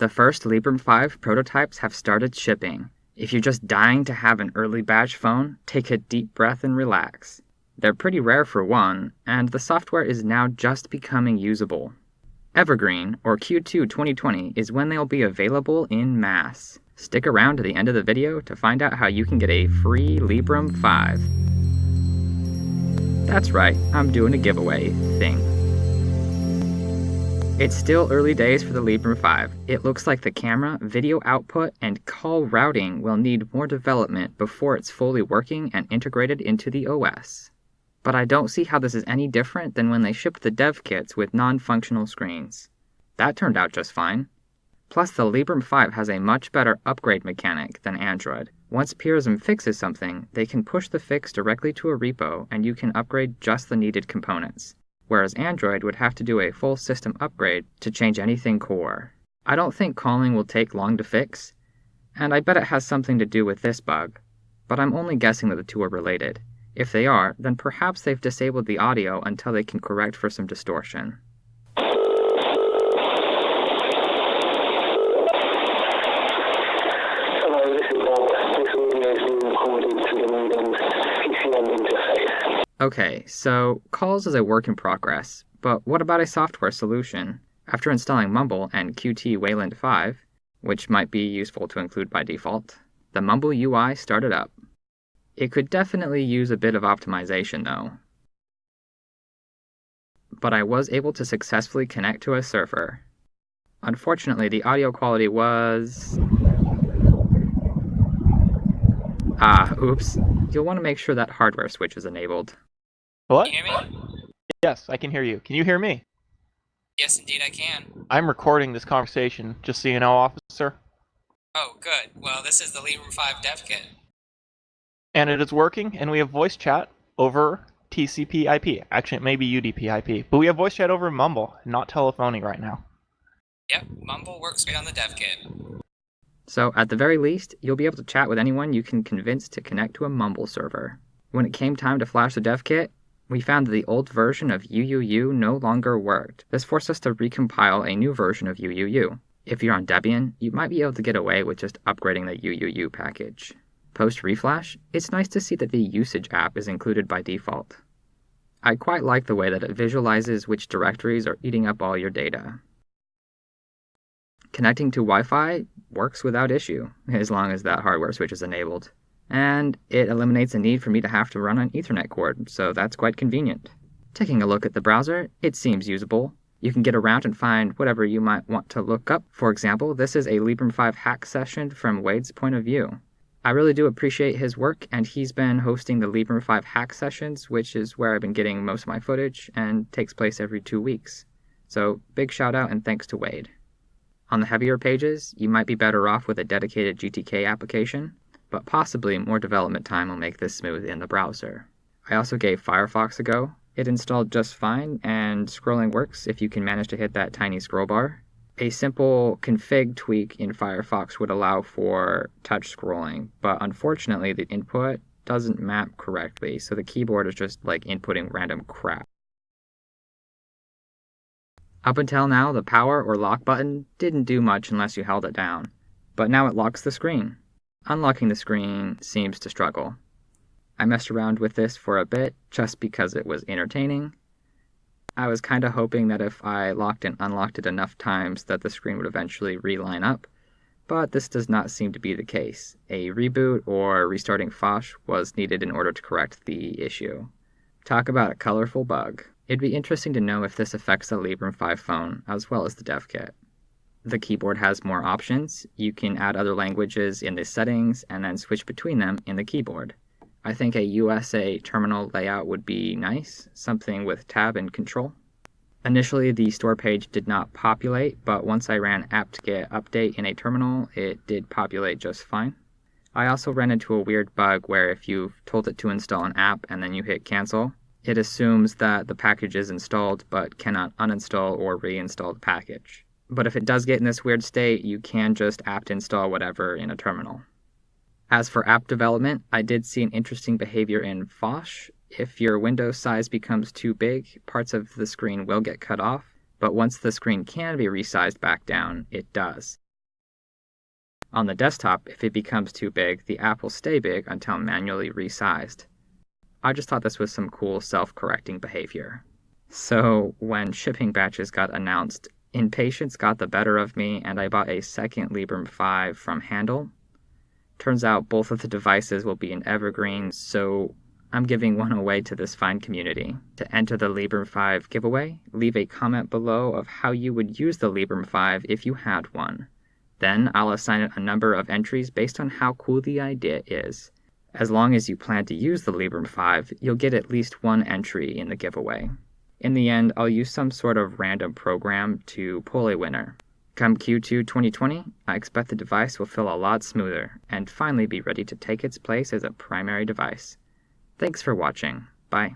The first Librem 5 prototypes have started shipping. If you're just dying to have an early batch phone, take a deep breath and relax. They're pretty rare for one, and the software is now just becoming usable. Evergreen, or Q2 2020, is when they'll be available in mass. Stick around to the end of the video to find out how you can get a free Librem 5. That's right, I'm doing a giveaway thing. It's still early days for the Librem 5. It looks like the camera, video output, and call routing will need more development before it's fully working and integrated into the OS. But I don't see how this is any different than when they shipped the dev kits with non-functional screens. That turned out just fine. Plus, the Librem 5 has a much better upgrade mechanic than Android. Once Purism fixes something, they can push the fix directly to a repo and you can upgrade just the needed components whereas Android would have to do a full system upgrade to change anything core. I don't think calling will take long to fix, and I bet it has something to do with this bug, but I'm only guessing that the two are related. If they are, then perhaps they've disabled the audio until they can correct for some distortion. Hello, this is Bob. This audio is being recorded to the modem's PCM interface. Okay, so calls is a work in progress, but what about a software solution? After installing Mumble and Qt Wayland 5, which might be useful to include by default, the Mumble UI started up. It could definitely use a bit of optimization though. But I was able to successfully connect to a server. Unfortunately, the audio quality was... Ah, oops. You'll want to make sure that hardware switch is enabled. What? Can you hear me? Yes, I can hear you. Can you hear me? Yes, indeed, I can. I'm recording this conversation, just so you know, officer. Oh, good. Well, this is the Librem 5 dev kit. And it is working, and we have voice chat over TCP IP. Actually, it may be UDP IP, but we have voice chat over Mumble, not telephony right now. Yep, Mumble works great on the dev kit. So, at the very least, you'll be able to chat with anyone you can convince to connect to a Mumble server. When it came time to flash the dev kit, we found that the old version of UUU no longer worked. This forced us to recompile a new version of UUU. If you're on Debian, you might be able to get away with just upgrading the UUU package. Post reflash, it's nice to see that the usage app is included by default. I quite like the way that it visualizes which directories are eating up all your data. Connecting to Wi-Fi works without issue, as long as that hardware switch is enabled and it eliminates the need for me to have to run an Ethernet cord, so that's quite convenient. Taking a look at the browser, it seems usable. You can get around and find whatever you might want to look up. For example, this is a Librem 5 hack session from Wade's point of view. I really do appreciate his work, and he's been hosting the Librem 5 hack sessions, which is where I've been getting most of my footage and takes place every two weeks. So, big shout out and thanks to Wade. On the heavier pages, you might be better off with a dedicated GTK application but possibly more development time will make this smooth in the browser. I also gave Firefox a go. It installed just fine, and scrolling works if you can manage to hit that tiny scroll bar. A simple config tweak in Firefox would allow for touch scrolling, but unfortunately the input doesn't map correctly, so the keyboard is just like inputting random crap. Up until now, the power or lock button didn't do much unless you held it down, but now it locks the screen. Unlocking the screen seems to struggle. I messed around with this for a bit just because it was entertaining. I was kind of hoping that if I locked and unlocked it enough times that the screen would eventually reline up, but this does not seem to be the case. A reboot or restarting Phosh was needed in order to correct the issue. Talk about a colorful bug. It'd be interesting to know if this affects the Librem 5 phone as well as the dev kit the keyboard has more options. You can add other languages in the settings and then switch between them in the keyboard. I think a USA terminal layout would be nice, something with tab and control. Initially, the store page did not populate, but once I ran apt-get update in a terminal, it did populate just fine. I also ran into a weird bug where if you've told it to install an app and then you hit cancel, it assumes that the package is installed but cannot uninstall or reinstall the package. But if it does get in this weird state, you can just apt install whatever in a terminal. As for app development, I did see an interesting behavior in Phosh. If your window size becomes too big, parts of the screen will get cut off, but once the screen can be resized back down, it does. On the desktop, if it becomes too big, the app will stay big until manually resized. I just thought this was some cool self correcting behavior. So, when shipping batches got announced, impatience got the better of me and I bought a second Librem 5 from Handle. Turns out both of the devices will be in Evergreen, so I'm giving one away to this fine community. To enter the Librem 5 giveaway, leave a comment below of how you would use the Librem 5 if you had one. Then I'll assign it a number of entries based on how cool the idea is. As long as you plan to use the Librem 5, you'll get at least one entry in the giveaway. In the end, I'll use some sort of random program to pull a winner. Come Q2 2020, I expect the device will feel a lot smoother and finally be ready to take its place as a primary device. Thanks for watching. Bye.